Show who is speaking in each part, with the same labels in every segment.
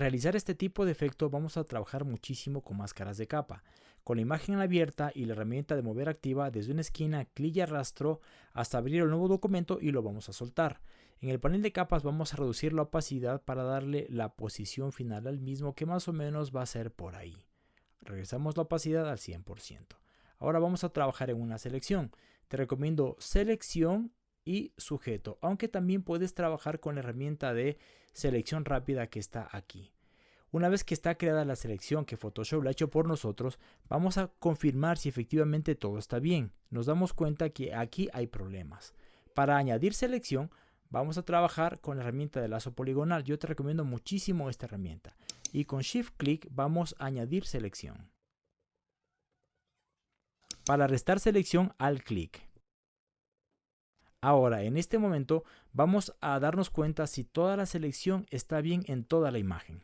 Speaker 1: realizar este tipo de efecto vamos a trabajar muchísimo con máscaras de capa. Con la imagen abierta y la herramienta de mover activa desde una esquina, clic y arrastro hasta abrir el nuevo documento y lo vamos a soltar. En el panel de capas vamos a reducir la opacidad para darle la posición final al mismo que más o menos va a ser por ahí. Regresamos la opacidad al 100%. Ahora vamos a trabajar en una selección. Te recomiendo selección y sujeto, aunque también puedes trabajar con la herramienta de selección rápida que está aquí. Una vez que está creada la selección que Photoshop la ha hecho por nosotros, vamos a confirmar si efectivamente todo está bien. Nos damos cuenta que aquí hay problemas. Para añadir selección, vamos a trabajar con la herramienta de lazo poligonal. Yo te recomiendo muchísimo esta herramienta. Y con Shift Click vamos a añadir selección. Para restar selección, al clic. Ahora, en este momento, vamos a darnos cuenta si toda la selección está bien en toda la imagen.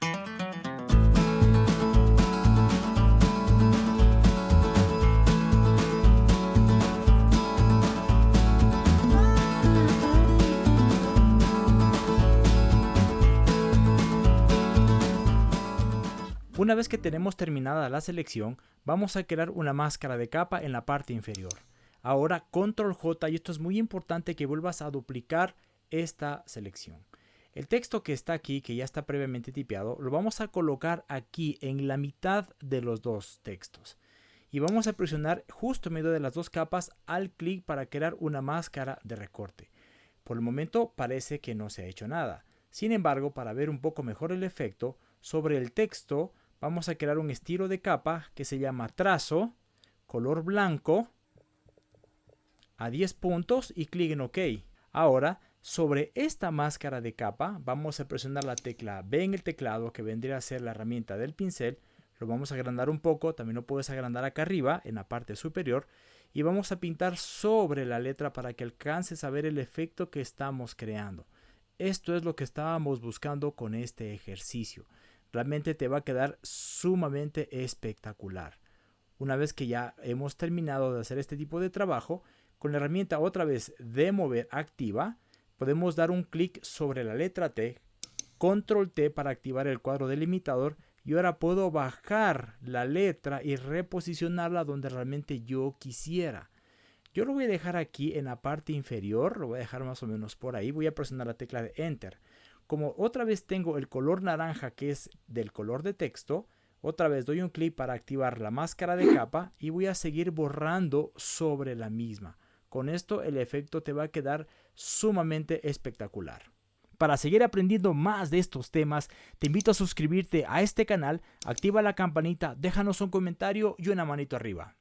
Speaker 1: Una vez que tenemos terminada la selección, vamos a crear una máscara de capa en la parte inferior. Ahora control J y esto es muy importante que vuelvas a duplicar esta selección. El texto que está aquí, que ya está previamente tipeado, lo vamos a colocar aquí en la mitad de los dos textos. Y vamos a presionar justo en medio de las dos capas al clic para crear una máscara de recorte. Por el momento parece que no se ha hecho nada. Sin embargo, para ver un poco mejor el efecto, sobre el texto vamos a crear un estilo de capa que se llama trazo, color blanco, a 10 puntos y clic en OK. Ahora, sobre esta máscara de capa, vamos a presionar la tecla B en el teclado, que vendría a ser la herramienta del pincel. Lo vamos a agrandar un poco, también lo puedes agrandar acá arriba, en la parte superior. Y vamos a pintar sobre la letra para que alcances a ver el efecto que estamos creando. Esto es lo que estábamos buscando con este ejercicio. Realmente te va a quedar sumamente espectacular. Una vez que ya hemos terminado de hacer este tipo de trabajo, con la herramienta otra vez de mover activa, podemos dar un clic sobre la letra T, control T para activar el cuadro delimitador y ahora puedo bajar la letra y reposicionarla donde realmente yo quisiera. Yo lo voy a dejar aquí en la parte inferior, lo voy a dejar más o menos por ahí, voy a presionar la tecla de Enter. Como otra vez tengo el color naranja que es del color de texto, otra vez doy un clic para activar la máscara de capa y voy a seguir borrando sobre la misma. Con esto el efecto te va a quedar sumamente espectacular. Para seguir aprendiendo más de estos temas, te invito a suscribirte a este canal, activa la campanita, déjanos un comentario y una manito arriba.